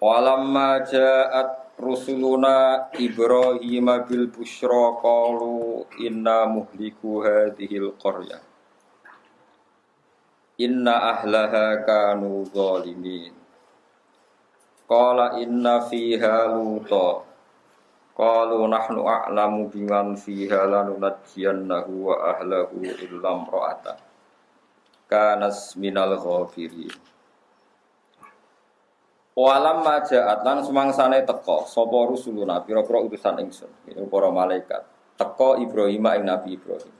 Walamma ja'at rusuluna Ibrahim bil busyra qalu inna muhliku hadhil qaryah Inna ahlaha kanu zalimin. Qala inna fiha luta. Qalu nahnu a'lamu biman fiha lanunajjiyannahu wa ahlahu illam ra'ata Kanas minal ghafirin Walam majaat lan semangsane teko sapa rusuluna? Pira-pira utusan ingsun ini para malaikat. Teko Ibrahim ing Nabi Ibrahim.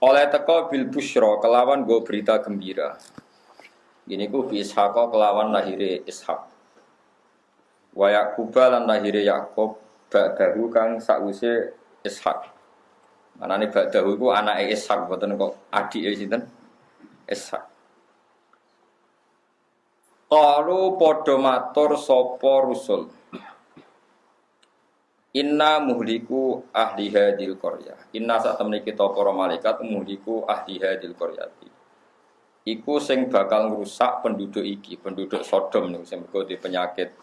Oleh teko bil busyra kelawan go berita gembira. Ini ku bi Ishaq kelawan lahire Ishak wa Yaqub lan lahire Yakub ba'dahu kang sakwise Ishak manane ba'dahu iku anake Ishak boten kok adike sinten? Ishak Qalu padha matur sapa rusul. Inna muhliku ahli hadil qarya. Inna sak temene kita para malaikat muhliku ahli hadil qaryati. Iku sing bakal ngrusak penduduk iki, penduduk Sodom niku sing mergo penyakit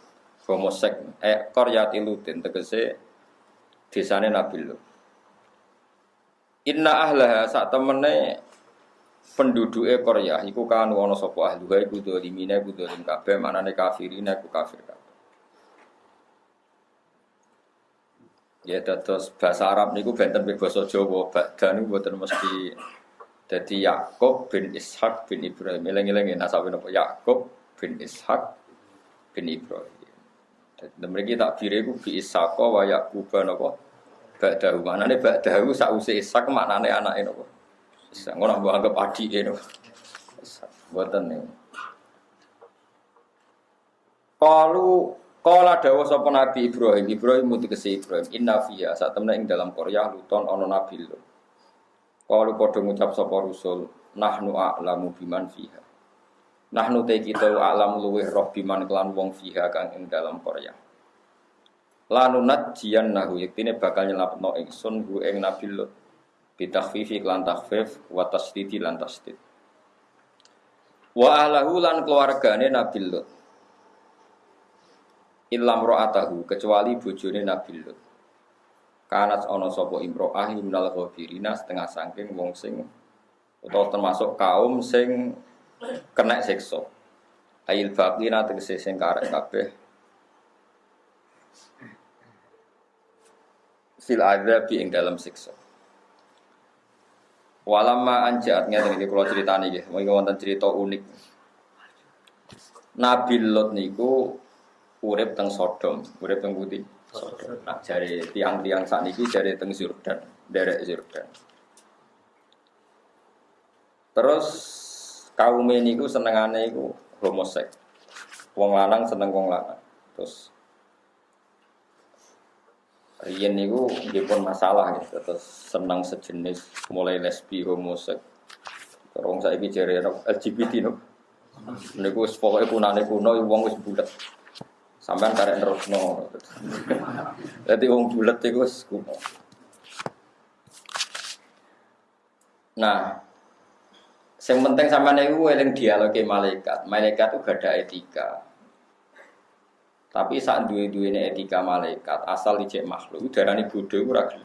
homosek. Eh qaryati lutin tegese desane Nabi Lut. Inna ahlaha sak temene penduduke Korea iku kan ana sapa ahluha iku dolimine iku dolim kabeh manane kafirine iku kafir kabeh. Ya dados bahasa Arab niku benten be basa Jawa, badan niku boten mesti dadi Yakub bin Ishak bin Ibrahim. Eling-eling nasabe napa Yakub bin Ishak bin Ibrahim. Dadi mriki takbire iku bi Ishaq wa Yakub napa? Ba'dahu. Manane ba'dahu sause Ishak maknane anake napa? Bisa ngono mbok anggap adik ini. Mboten nih. Kalu kala dawuh sapa Nabi Ibrahim, Ibrahim mutukese Ibrahim, inna fiya saat temne ing dalam Korea luton ana nabi lho. Kalu padha ngucap sapa rusul, nahnu a'lamu biman fiha. Nahnu te kita a'lamu luweh roh biman kelan wong fiha kang ing dalam Korea. Lanunat jian nahu yektine bakal nyelapno ingsun hu ing nabi Lut bitakhfifi lan takhfif wa tasdidi lan tasdid. Wa ahlahu lan keluargane Nabi Lut. Ilam ro'atahu kecuali bojone Nabi Lut. Kanat ana sapa imro'ah minal ghafirina setengah saking wong sing utawa termasuk kaum sing kena siksa. Ayil baqina tegese sing karek kabeh. Fil adzabi ing dalam siksa Walama anjat ngeten iki kula critani nggih, mengki wonten cerita unik. Nabi Lot niku urip teng Sodom, urip teng Putih. Sodom. Nah, jare tiang-tiang sakniki jare teng Yordan, derek Yordan. Terus kaum niku senengane iku homosek. Wong lanang seneng wong lanang. Terus Rian niku pun masalah gitu, terus senang sejenis mulai lesbi homosek. Terus saya bicara LGBT no. Niku pokoknya punane kuno, uang wis bulat. Sampai karek terus no. Jadi uang bulat itu wis kuno. Nah, yang penting sama niku eling dialog malaikat. Malaikat itu gak ada etika. Tapi saat dua dua ini etika malaikat asal dicek makhluk, darani bodoh itu ragil.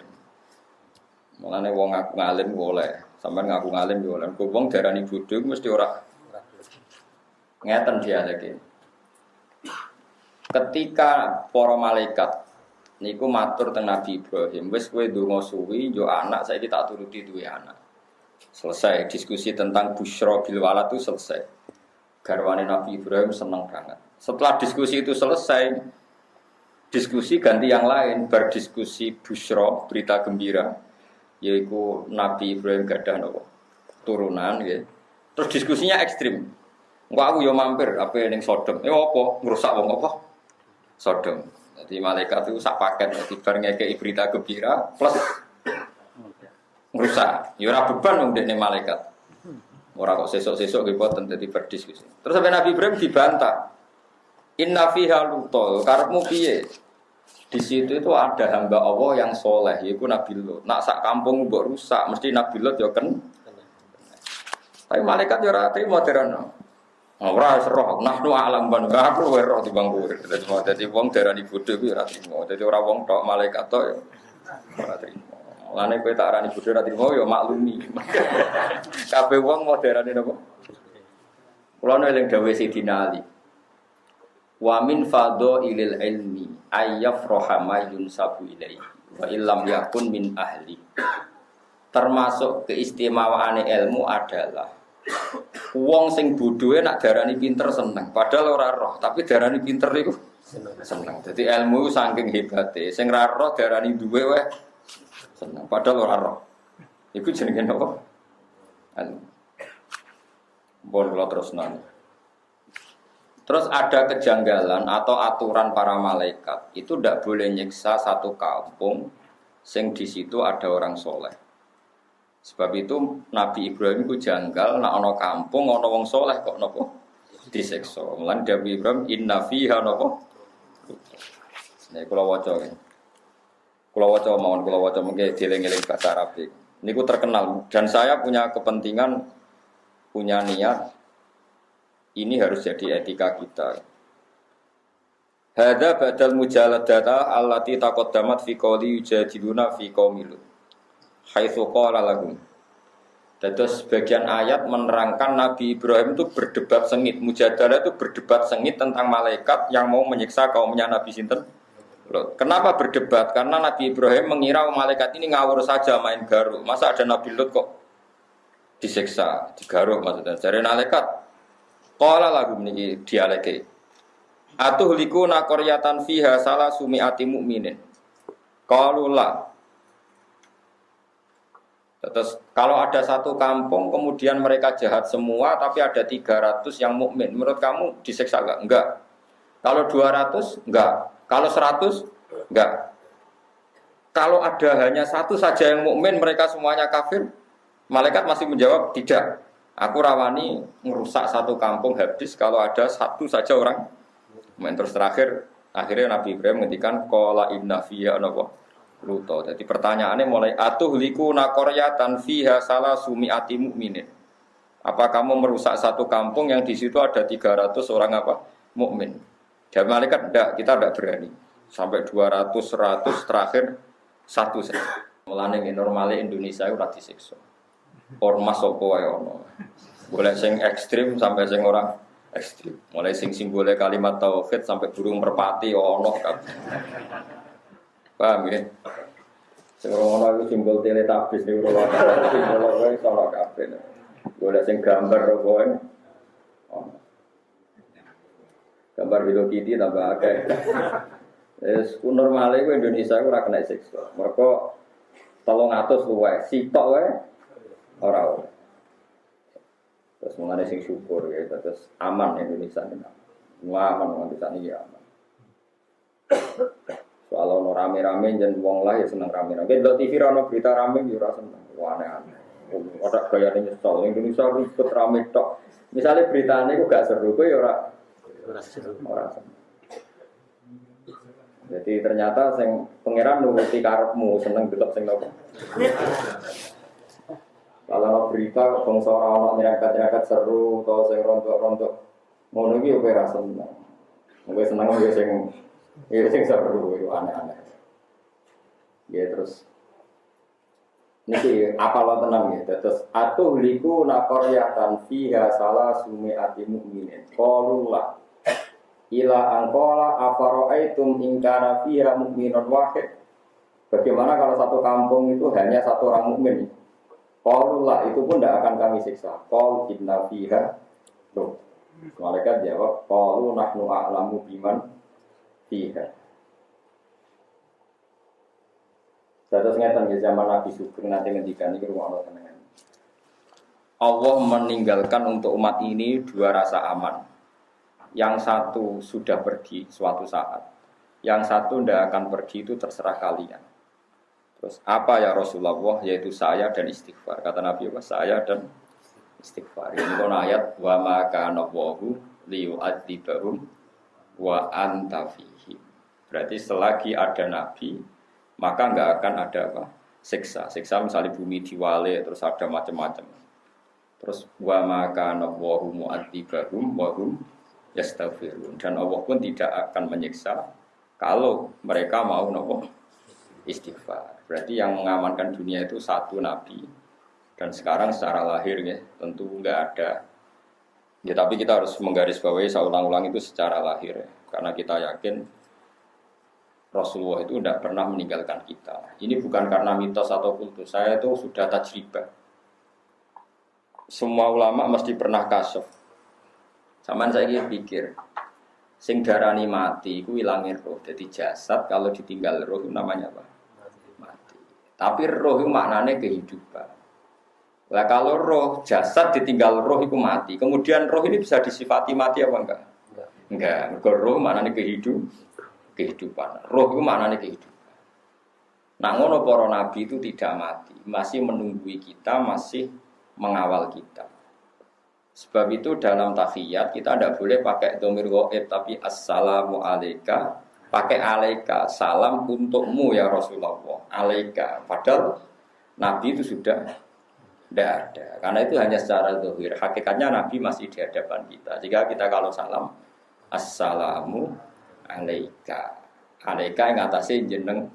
Mulane wong ngaku ngalim boleh, sampai ngaku ngalim boleh. Kau wong darani bodoh mesti ora ngeten dia lagi. Ketika para malaikat niku matur teng Nabi Ibrahim, wis kowe ndonga suwi yo anak saya tak turuti duwe anak. Selesai diskusi tentang busyra bil walad itu selesai. Garwane Nabi Ibrahim seneng banget. Setelah diskusi itu selesai, diskusi ganti yang lain, berdiskusi busro, berita gembira, yaitu Nabi Ibrahim gadah nopo turunan, ya. Terus diskusinya ekstrim. Enggak aku yo mampir apa yang Sodom. Ya apa? Ngerusak wong apa? Sodom. Jadi malaikat itu sak paket jadi bareng ngekei berita gembira plus ngerusak. Ya beban wong dekne malaikat. Ora kok sesuk-sesuk nggih boten dadi berdiskusi. Terus sampai Nabi Ibrahim dibantah. Inna fiha luto, karepmu piye? Di situ itu ada hamba Allah yang soleh, yaitu Nabi Lot. Nak sak kampung mbok rusak, mesti Nabi Lot ya kan. Tapi malaikat ya ora terima terano. Ora roh, nahnu alam ban aku wae roh timbang kowe. Dadi wong darani bodho kuwi ora trimo. Dadi ora wong tok malaikat tok ya ora trimo. Lane kowe tak arani bodho ora trimo ya maklumi. Kabeh wong mau darani napa? Kula eling dawuh Sidina Ali. Wa min ilil ilmi ayyafraha ma yunsabu ilaihi wa illam yakun min ahli. Termasuk keistimewaan ilmu adalah Wong sing bodhoe nak darani pinter seneng, padahal ora roh, tapi darani pinter iku seneng. Jadi ilmu saking hebate, sing ra roh darani duwe wae seneng, padahal ora roh. Iku jenenge napa? Ilmu. Bon terus nanya. Terus ada kejanggalan atau aturan para malaikat itu tidak boleh nyiksa satu kampung sing di situ ada orang soleh. Sebab itu Nabi Ibrahim itu janggal nak ono kampung ono wong soleh kok nopo disekso. Mulan Nabi Ibrahim inna fiha nopo. Nih kalau waca ya. Kalau waca mohon kalau waca mungkin dieling-eling bahasa Arab Ini ku terkenal dan saya punya kepentingan punya niat ini harus jadi etika kita. Hada badal mujaladata allati taqaddamat fi qawli yujadiluna fi qaumilut haitsu qala lahum. Terus sebagian ayat menerangkan Nabi Ibrahim itu berdebat sengit. Mujadalah itu berdebat sengit tentang malaikat yang mau menyiksa kaumnya Nabi Sinten. Loh, kenapa berdebat? Karena Nabi Ibrahim mengira malaikat ini ngawur saja main garuk. Masa ada Nabi Lut kok disiksa, digaruk maksudnya. Jadi malaikat, Qala lagu ini dialeke. Atuh liku nakoryatan fiha salah sumiati mu'minin. Qalulah Terus kalau ada satu kampung kemudian mereka jahat semua tapi ada 300 yang mukmin, menurut kamu diseksa enggak? Enggak. Kalau 200 enggak. Kalau 100 enggak. Kalau ada hanya satu saja yang mukmin, mereka semuanya kafir. Malaikat masih menjawab tidak. Aku rawani merusak satu kampung habis kalau ada satu saja orang. Terus terakhir akhirnya Nabi Ibrahim menghentikan kola inna fiya Luto. Jadi pertanyaannya mulai atuh liku nakoryatan fiha salah sumi ati mukminin. Apa kamu merusak satu kampung yang di situ ada 300 orang apa mukmin? Dan malaikat tidak, kita tidak berani. Sampai 200, 100 terakhir satu saja. Mulane normalnya Indonesia itu rati disiksa. Ormas opo wae ono. Boleh sing ekstrim sampai sing orang ekstrim. Mulai sing simbole kalimat tauhid sampai burung merpati ono kan. Paham ya? Sing ngono iku simbol teletabis ning ora simbol wae salah kabeh. Golek sing gambar kowe. Gambar Hello Kitty tambah akeh. Wis normale ku Indonesia ora kena siksa. Mergo 300 luwe, sitok wae ora ora. Terus mengenai sing syukur ya, terus aman Indonesia ini. Aman nganti saat ini aman. Soal ono rame-rame jen wong lah ya seneng rame-rame. Kalau TV rano berita rame ya seneng. Wah aneh-aneh. Ada gaya nyesel. Indonesia ribet rame tok. Misalnya beritanya itu gak seru, gue ya ora ora Jadi ternyata sing pangeran nuruti karepmu seneng delok sing nopo. Kalau berita bangsa ora ono nyerempet-nyerempet seru atau sing rontok-rontok ngono iki yo ora seneng. Gue seneng yo sing Iya sing seru itu aneh-aneh. Ya terus Niki apa lo tenang ya, terus atuh liku nakoryatan fiha salah sumi ati mukminin. Qalulah ila angkola afaroaitum ingkara fiha mukminun wahid. Bagaimana kalau satu kampung itu hanya satu orang mukmin? Qalulah itu pun tidak akan kami siksa. Qal inna fiha Loh. Malaikat jawab, Qalu nahnu a'lamu biman fiha. Terus ngeten ya zaman Nabi Sugeng nanti ngendikan ini rumah Allah tenangan. Allah meninggalkan untuk umat ini dua rasa aman. Yang satu sudah pergi suatu saat. Yang satu tidak akan pergi itu terserah kalian. Terus apa ya Rasulullah? Yaitu saya dan istighfar. Kata Nabi Allah, saya dan istighfar. Ini kan ayat wa maka nawahu liyu'adzibahum wa antafi. Berarti selagi ada nabi, maka nggak akan ada apa? Siksa. Siksa misalnya bumi diwale, terus ada macam-macam. Terus wa maka nawahu mu'adzibahum wa hum yastaghfirun. Dan Allah pun tidak akan menyiksa kalau mereka mau nopo istighfar. Berarti yang mengamankan dunia itu satu nabi. Dan sekarang secara lahir ya, tentu nggak ada. Ya tapi kita harus menggarisbawahi saya ulang-ulang itu secara lahir ya. Karena kita yakin Rasulullah itu tidak pernah meninggalkan kita. Ini bukan karena mitos atau kultus. Saya itu sudah tajribah. Semua ulama mesti pernah kasuf. Sama saya pikir, sing darani mati itu hilangin roh. Jadi jasad kalau ditinggal roh itu namanya apa? Tapi roh itu maknanya kehidupan. Lah kalau roh jasad ditinggal roh itu mati. Kemudian roh ini bisa disifati mati apa enggak? Enggak. Enggak. Roh maknanya kehidupan kehidupan. Roh itu maknanya kehidupan. Nah, ngono para nabi itu tidak mati, masih menunggui kita, masih mengawal kita. Sebab itu dalam tahiyat kita tidak boleh pakai domir goib tapi assalamu alaika pakai alaika salam untukmu ya Rasulullah. Alaika. Padahal Nabi itu sudah tidak ada. Karena itu hanya secara dohir hakikatnya Nabi masih di hadapan kita. Jika kita kalau salam assalamu alaika. Alaika yang atasnya jeneng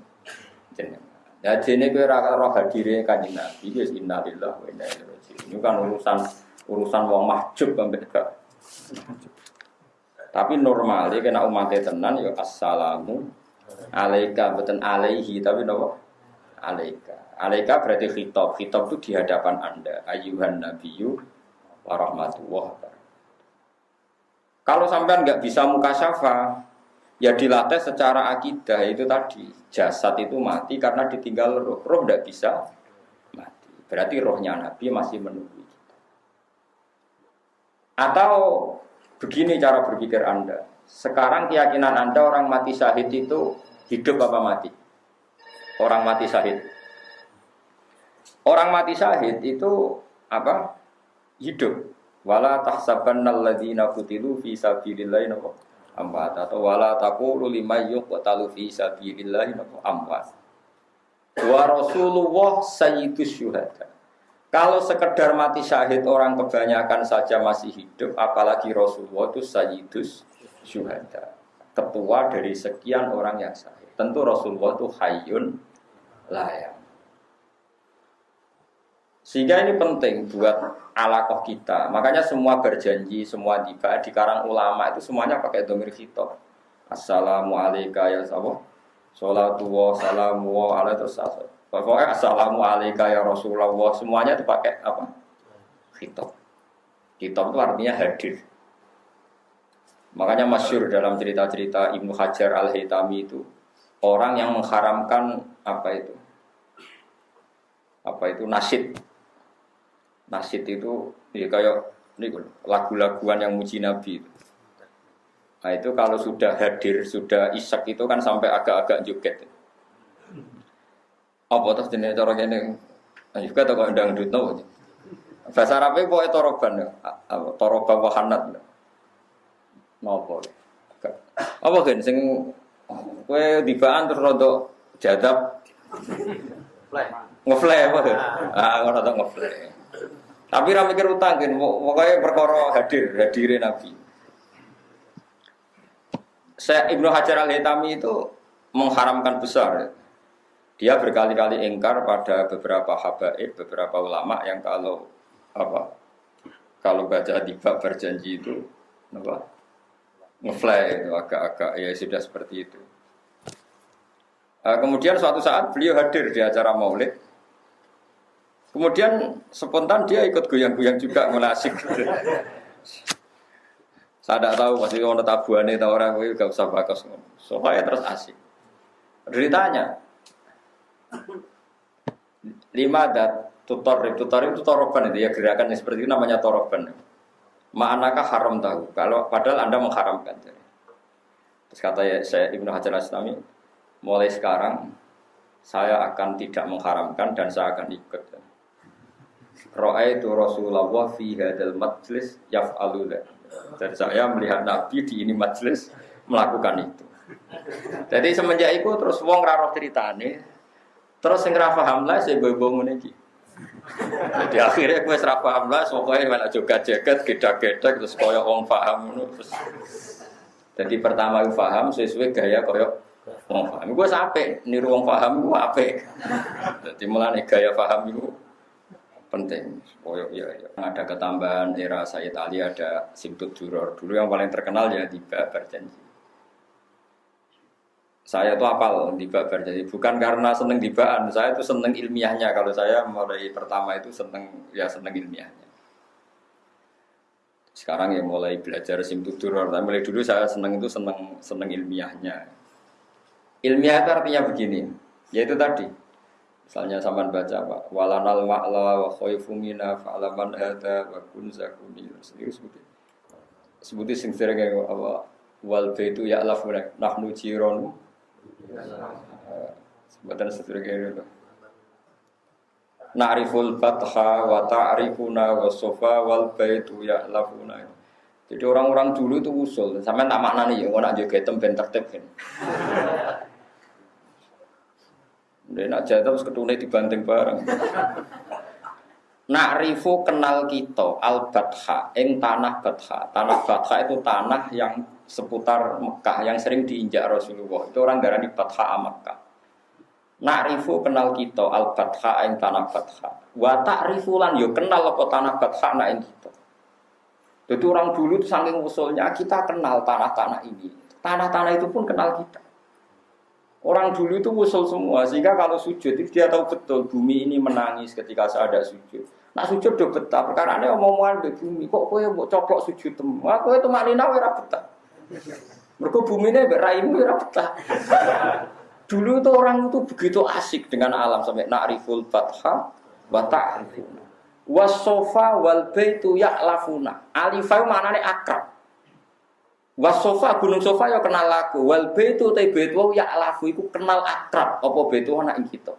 jeneng. Ya jeneng gue roh hadirnya kanjeng nabi wis innalillah wa inna ilaihi ini kan urusan urusan wong mahjub sampai tapi normalnya kena umatnya tenan ya assalamu alaika beten alaihi tapi nopo alaika alaika berarti khitab khitab itu di hadapan anda ayuhan nabiyyu warahmatullah kalau sampai nggak bisa muka syafa Ya dilatih secara akidah itu tadi jasad itu mati karena ditinggal roh. Roh tidak bisa mati. Berarti rohnya Nabi masih menunggu. Atau begini cara berpikir Anda. Sekarang keyakinan Anda orang mati syahid itu hidup apa mati? Orang mati syahid. Orang mati syahid itu apa? Hidup. Wala tahsabannal ladzina qutilu fi sabilillahi amwat atau wala taqulu liman yuqtalu fi sabilillah amwat. Wa Rasulullah sayyidus syuhada. Kalau sekedar mati syahid orang kebanyakan saja masih hidup, apalagi Rasulullah itu sayyidus syuhada. Ketua dari sekian orang yang syahid. Tentu Rasulullah itu hayyun layak. Sehingga ini penting buat alakoh kita. Makanya semua berjanji, semua tiba di karang ulama itu semuanya pakai domir khitab. Assalamualaikum ya sahabat. Salatu wa salamu wa Pokoknya assalamualaikum ya Rasulullah. Semuanya itu pakai apa? Khitab. Khitab itu artinya hadir. Makanya masyur dalam cerita-cerita Ibnu Hajar al-Haytami itu orang yang mengharamkan apa itu? Apa itu nasid nasid itu ya kayak ini lagu-laguan yang muji Nabi. Nah itu kalau sudah hadir, sudah isak itu kan sampai agak-agak joget. Apa terus jenis cara ini? Nah juga toko dangdut no. Bahasa Arabnya boleh toroban ya, toroban wahanat. Nopo. Apa kan sing kue dibaan terus rodo jadab. Ngeflay apa? Ah, ngono ngeflay. Tapi ra mikir utang kan, pokoknya perkara hadir, hadirin Nabi. Saya Ibnu Hajar al Hitami itu mengharamkan besar. Dia berkali-kali ingkar pada beberapa habaib, beberapa ulama yang kalau apa kalau baca tiba berjanji itu apa ngefly itu agak-agak ya sudah seperti itu. Uh, kemudian suatu saat beliau hadir di acara maulid Kemudian spontan dia ikut goyang-goyang juga menasik. Saya tidak tahu pasti kalau tabuan itu orang itu gak usah bakas. Soalnya terus asik. Ceritanya lima dat tutor tutor itu toroban itu ya gerakan yang seperti itu namanya toroban. Ma'anakah haram tahu? Kalau padahal anda mengharamkan. Terus kata ya, saya Ibnu Hajar Aslami, mulai sekarang saya akan tidak mengharamkan dan saya akan ikut. Ra'aitu Rasulullah fi hadal majlis yaf'alu Dan saya melihat Nabi di ini majlis melakukan itu. Jadi semenjak itu terus wong raro ceritane terus sing ra paham saya gue bangun iki. Jadi akhirnya gue serap paham lah, pokoknya mana juga jaket, geda-geda, terus koyok wong paham. Terus. Jadi pertama gue paham, sesuai gaya koyok wong paham. Gue sampai niru wong paham, gue apa? Jadi mulai gaya paham itu penting. Koyok ya, ya. Ada ketambahan era Sayyid Ali, ada Simtut Juror. Dulu yang paling terkenal ya tiba berjanji. Saya tuh apal di berjanji bukan karena seneng dibaan, saya tuh seneng ilmiahnya. Kalau saya mulai pertama itu seneng ya seneng ilmiahnya. Sekarang ya mulai belajar simtutur, tapi mulai dulu saya seneng itu seneng seneng ilmiahnya. Ilmiah itu artinya begini, yaitu tadi. Misalnya sampean baca apa? Walanal ma'la wa khaifu mina fa'laman hada wa kun zakuni. Serius sebutin. Sing sering apa? Wal baitu ya'lafuna nahnu jironu Sebutan seterusnya itu. Na'riful fatha wa ta'rifuna wa sofa wal baitu ya'lafuna. Jadi orang-orang dulu itu usul, sampai tak makna nih, ya, nak juga hitam ben tertib kan. Dia nak jatuh terus ketune dibanting bareng. Na'rifu kenal kita al batha ing tanah batha. Tanah batha itu tanah yang seputar Mekah yang sering diinjak Rasulullah. Itu orang darah di Batha Mekah. Na'rifu kenal kita al Batha yang tanah Batha. Wa ta'rifu lan yo kenal apa tanah Batha na kita. Jadi orang dulu itu saking usulnya kita kenal tanah-tanah ini. Tanah-tanah itu pun kenal kita. Orang dulu itu usul semua sehingga kalau sujud itu dia tahu betul bumi ini menangis ketika saya ada sujud. Nah sujud udah betah perkara ini omongan di bumi kok kue mau coplok sujud temu. Aku itu maknina ora betah. Mereka bumi ini beraimu ya betah. Dulu itu orang itu begitu asik dengan alam sampai na'riful fatha wa ta'rifuna. Wasofa wal baitu ya'lafuna. Alifah mana nih akrab. Wasofa gunung sofa ya kenal aku. Wal baitu te baitu ya'lafu iku kenal akrab. Apa baitu anak kita.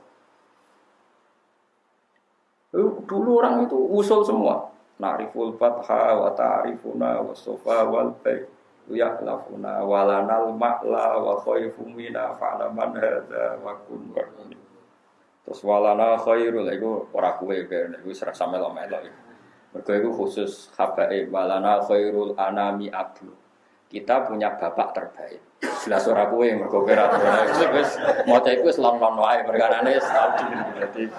Dulu orang itu usul semua. Na'riful fatha wa ta'rifuna wasofa wal ya'lafuna walanal ma'la wa khaifu mina fa'laman hadza wa kun wa Terus walana khairul iku ora kuwe ben iku serasa melo-melo iku. Mergo iku khusus habae walana khairul anami abu. Kita punya bapak terbaik. Jelas ora kuwe mergo ora wis maca iku wis lon-lon wae perkarane Jadi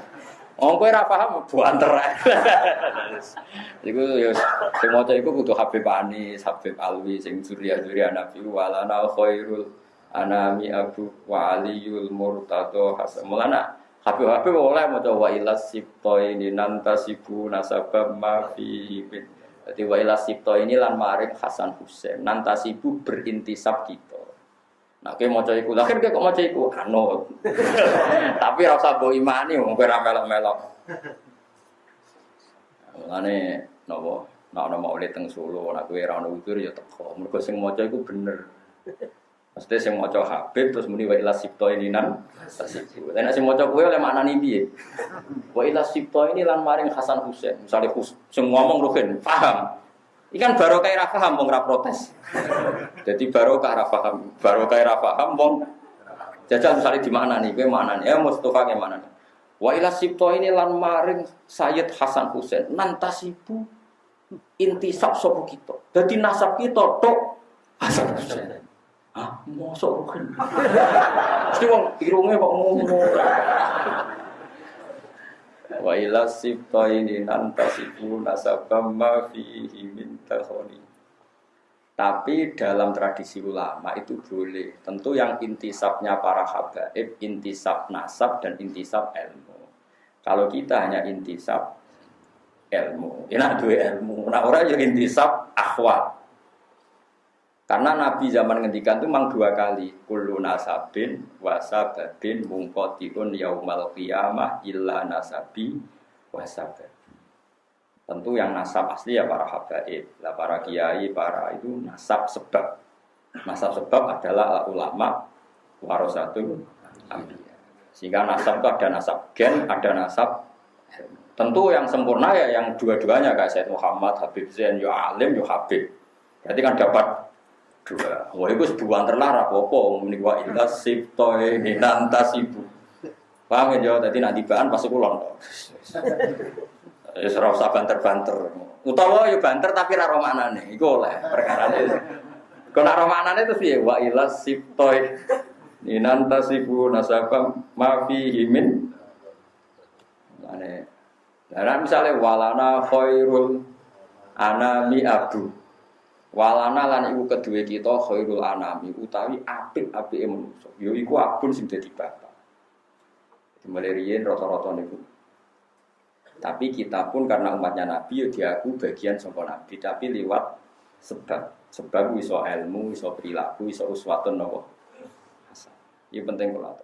Oh, kowe ora paham buanter. iku ya sing maca iku kudu Habib Anis, Habib Alwi sing surya-surya Nabi walana khairul anami Abu wa Aliyul Murtado Hasan. Mulana Habib Habib oleh maca wa ilas sipto ini nantasibu nasabah ma fi Jadi wa ilas sipto ini lan maring Hasan Husain. Nantasibu berintisab kita. Nah, kowe maca iku, lah kan kok maca iku anut. Tapi ora usah mbok imani wong kowe ora melok-melok. Mulane napa? Nek ana maulid teng Solo, nek kowe ora ono udur ya teko. Mergo sing maca iku bener. Maksudnya sing maca Habib terus muni wa ila sipto ini nan nek sing maca kowe oleh maknane piye? Wa ila sipto ini lan maring Hasan Husain. Misale sing ngomong Ruhin, paham. Ikan baru kayak rafa paham wong protes. Jadi baru kayak rafa paham, baru kayak rafa paham wong jajal misalnya di mana nih, gue mana nih, ya Mustafa ke mana nih. Wa ila sipto ini lan maring Sayyid Hasan Husain nantasibu intisab sopo kita. Jadi nasab kita tok Hasan Husain. Ah, mosok kan. Mesti wong irunge kok ngomong. Wa ila sibtaini nantasibu nasabam ma fihi min takhoni. Tapi dalam tradisi ulama itu boleh. Tentu yang intisabnya para habaib, intisab nasab dan intisab ilmu. Kalau kita hanya intisab ilmu, ya dua ilmu. Nah orang yang intisab akhwat. Karena Nabi zaman ngendikan itu memang dua kali. Kullu nasabin wasababin mungkotiun yaumal qiyamah illa nasabi wasabab. Tentu yang nasab asli ya para habaib. Lah para kiai, para itu nasab sebab. Nasab sebab adalah ulama warasatul ambiya. Sehingga nasab itu ada nasab gen, ada nasab Tentu yang sempurna ya yang dua-duanya kayak Said Muhammad, Habib Zain, yo alim, yo Habib. Berarti kan dapat dua. Wah itu sebuah terlarang apa-apa. Ini wa ila siptoe minanta sibu. Paham ya? Jadi nak tibaan pas kulon. Ya usah banter-banter. Utawa ya banter tapi ra romanane. Iku oleh perkarane. Kok nak romanane terus piye? Wa ilas siptoi Inan tasifu nasabam mafi himin. Nah, misalnya walana khairul anami abdu. Walana lan iku kedua kita khairul anami utawi apik-apike manusa. Yo iku abun sing dadi bapak. Mulai riyen rata-rata niku. Tapi kita pun karena umatnya Nabi ya diaku bagian sangka Nabi tapi lewat sebab. Sebab iso ilmu, iso perilaku, iso uswatun nopo. Ini penting kalau